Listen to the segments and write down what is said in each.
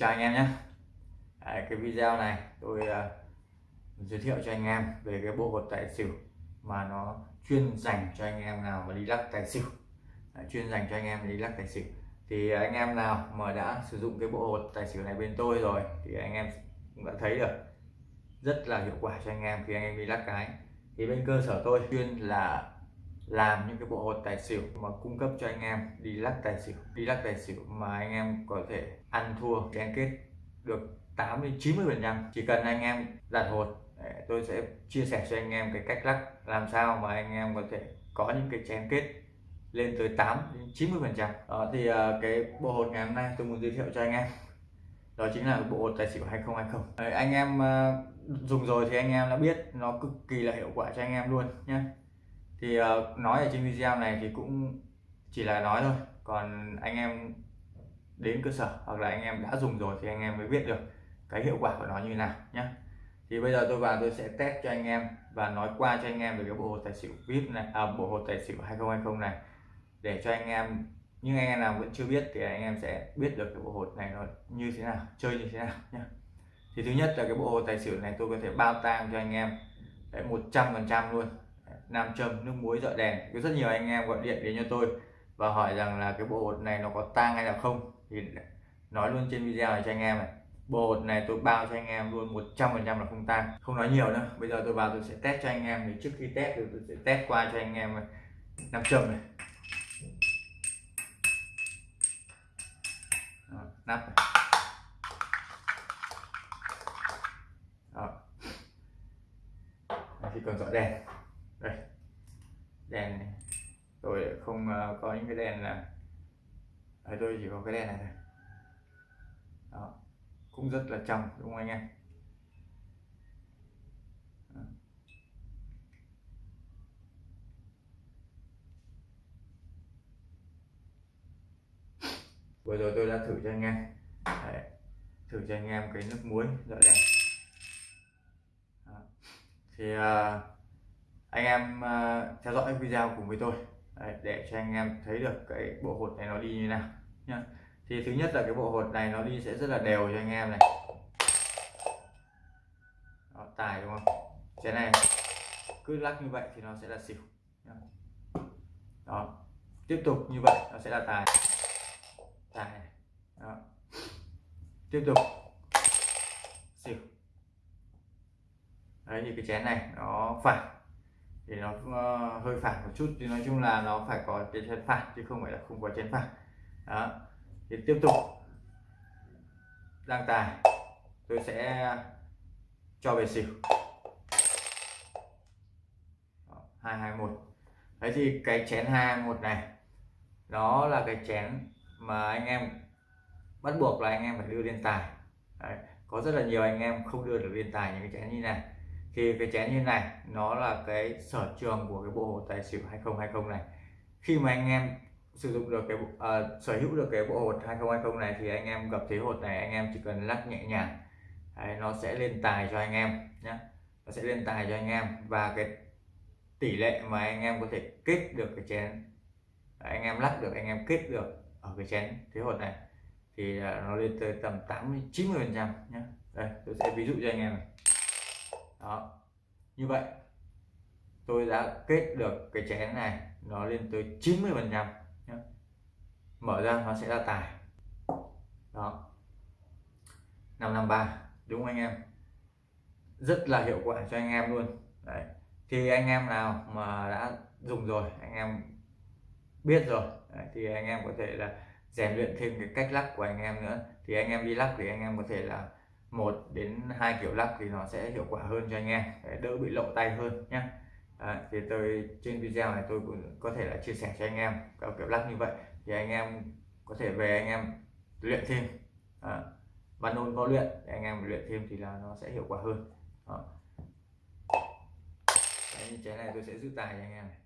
chào anh em nhé. Đấy, cái video này tôi uh, giới thiệu cho anh em về cái bộ hột tài xỉu mà nó chuyên dành cho anh em nào mà đi lắc tài xỉu. Đấy, chuyên dành cho anh em đi lắc tài xỉu. Thì anh em nào mà đã sử dụng cái bộ hột tài xỉu này bên tôi rồi thì anh em cũng đã thấy được rất là hiệu quả cho anh em khi anh em đi lắc cái. Thì bên cơ sở tôi chuyên là làm những cái bộ hột tài xỉu mà cung cấp cho anh em đi lắc tài xỉu đi lắc tài xỉu mà anh em có thể ăn thua kén kết được 8 đến 90 phần trăm. Chỉ cần anh em đặt hột tôi sẽ chia sẻ cho anh em cái cách lắc làm sao mà anh em có thể có những cái chén kết lên tới 8 đến 90 phần trăm. Ờ, thì ờ, cái bộ hột ngày hôm nay tôi muốn giới thiệu cho anh em đó chính là bộ hột tài xỉu 2020 Đấy, anh em ờ, dùng rồi thì anh em đã biết nó cực kỳ là hiệu quả cho anh em luôn nhé thì uh, nói ở trên video này thì cũng chỉ là nói thôi. Còn anh em đến cơ sở hoặc là anh em đã dùng rồi thì anh em mới biết được cái hiệu quả của nó như nào nhé thì bây giờ tôi vào tôi sẽ test cho anh em và nói qua cho anh em về cái bộ hồ tài xỉu vip này à, bộ hồ tài xỉu 2020 này. Để cho anh em nhưng anh em nào vẫn chưa biết thì anh em sẽ biết được cái bộ hột này nó như thế nào chơi như thế nào nhé thì thứ nhất là cái bộ hồ tài xỉu này tôi có thể bao tang cho anh em một trăm phần trăm luôn nam châm nước muối dọi đèn. Có rất nhiều anh em gọi điện đến cho tôi và hỏi rằng là cái bộ hột này nó có tang hay là không. Thì nói luôn trên video này cho anh em này bộ hột này tôi bao cho anh em luôn 100 phần trăm là không tang. Không nói nhiều nữa bây giờ tôi vào tôi sẽ test cho anh em thì trước khi test thì tôi sẽ test qua cho anh em nam châm này. Đó, nắp này. Đó. thì còn dọi đèn đây. Đèn này. Tôi không ờ, có những cái đèn là ở tôi chỉ có cái đèn này thôi. Đó. Cũng rất là trong đúng không anh em? Vừa rồi tôi đã thử cho anh em. Đấy. thử cho anh em cái nước muối dọi đèn thì uh, anh em uh, theo dõi video cùng với tôi. Đấy, để cho anh em thấy được cái bộ hột này nó đi như nào nhá. Thì thứ nhất là cái bộ hột này nó đi sẽ rất là đều cho anh em này. Đó, tài đúng không? Cái này cứ lắc như vậy thì nó sẽ là xỉu đó tiếp tục như vậy nó sẽ là tài. Tài đó. tiếp tục. Xỉu. Đấy thì cái chén này nó phản thì nó uh, hơi phản một chút thì nói chung là nó phải có cái chén phản chứ không phải là không có chén phản đó. Thì tiếp tục. Đăng tài tôi sẽ cho về xỉu. Hai hai một. Đấy thì cái chén hai một này nó là cái chén mà anh em bắt buộc là anh em phải đưa lên tài đấy. có rất là nhiều anh em không đưa được lên tài những cái chén như này thì cái chén như này nó là cái sở trường của cái bộ hồ tài xỉu 2020 này. Khi mà anh em sử dụng được cái uh, sở hữu được cái bộ hột 2020 này thì anh em gặp thế hột này anh em chỉ cần lắc nhẹ nhàng. Đấy, nó sẽ lên tài cho anh em nhé nó sẽ lên tài cho anh em và cái tỷ lệ mà anh em có thể kết được cái chén anh em lắc được anh em kết được ở cái chén thế hột này thì uh, nó lên tới tầm 80 90 phần trăm nhé đây tôi sẽ ví dụ cho anh em này đó. Như vậy tôi đã kết được cái chén này nó lên tới 90 phần trăm mở ra nó sẽ ra tài. Đó. 553 đúng không anh em? Rất là hiệu quả cho anh em luôn. Đấy. Thì anh em nào mà đã dùng rồi anh em biết rồi đấy, thì anh em có thể là rèn luyện thêm cái cách lắc của anh em nữa. Thì anh em đi lắc thì anh em có thể là một đến hai kiểu lắc thì nó sẽ hiệu quả hơn cho anh em. Để đỡ bị lộ tay hơn nhé à, thì tôi trên video này tôi cũng có thể là chia sẻ cho anh em các kiểu lắc như vậy. Thì anh em có thể về anh em luyện thêm. À, văn ôn có luyện để anh em luyện thêm thì là nó sẽ hiệu quả hơn. À. Đấy, chén này tôi sẽ giữ tài cho anh em này.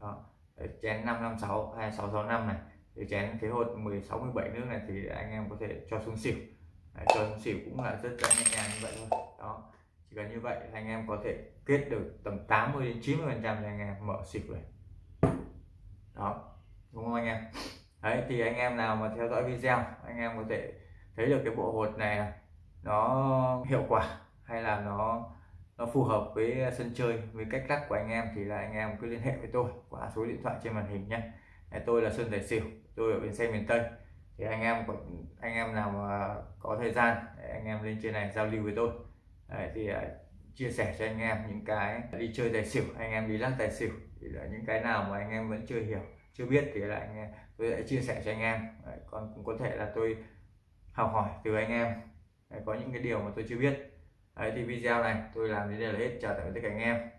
Đó. Đấy, chén 556 2665 này. Thì chén thế hột 16 17 nước này thì anh em có thể cho xuống xỉu. Đấy, cho xỉu cũng là rất là nhẹ nhàng như vậy thôi. Đó chỉ cần như vậy anh em có thể kết được tầm 80 đến 90 phần trăm anh em mở xỉu này. Đó đúng không anh em? Đấy thì anh em nào mà theo dõi video anh em có thể thấy được cái bộ hột này nó hiệu quả hay là nó nó phù hợp với sân chơi với cách lắc của anh em thì là anh em cứ liên hệ với tôi qua số điện thoại trên màn hình nhé. Tôi là Sơn Tài Xỉu tôi ở bên xe miền Tây thì anh em anh em nào mà có thời gian anh em lên trên này giao lưu với tôi. Đấy, thì à, chia sẻ cho anh em những cái đi chơi tài xỉu anh em đi lắc tài xỉu thì là những cái nào mà anh em vẫn chưa hiểu chưa biết thì là anh em tôi sẽ chia sẻ cho anh em. Đấy, còn cũng có thể là tôi học hỏi từ anh em. Đấy, có những cái điều mà tôi chưa biết. Đấy, thì video này tôi làm đến đây là hết. Chào tạm biệt tất cả anh em.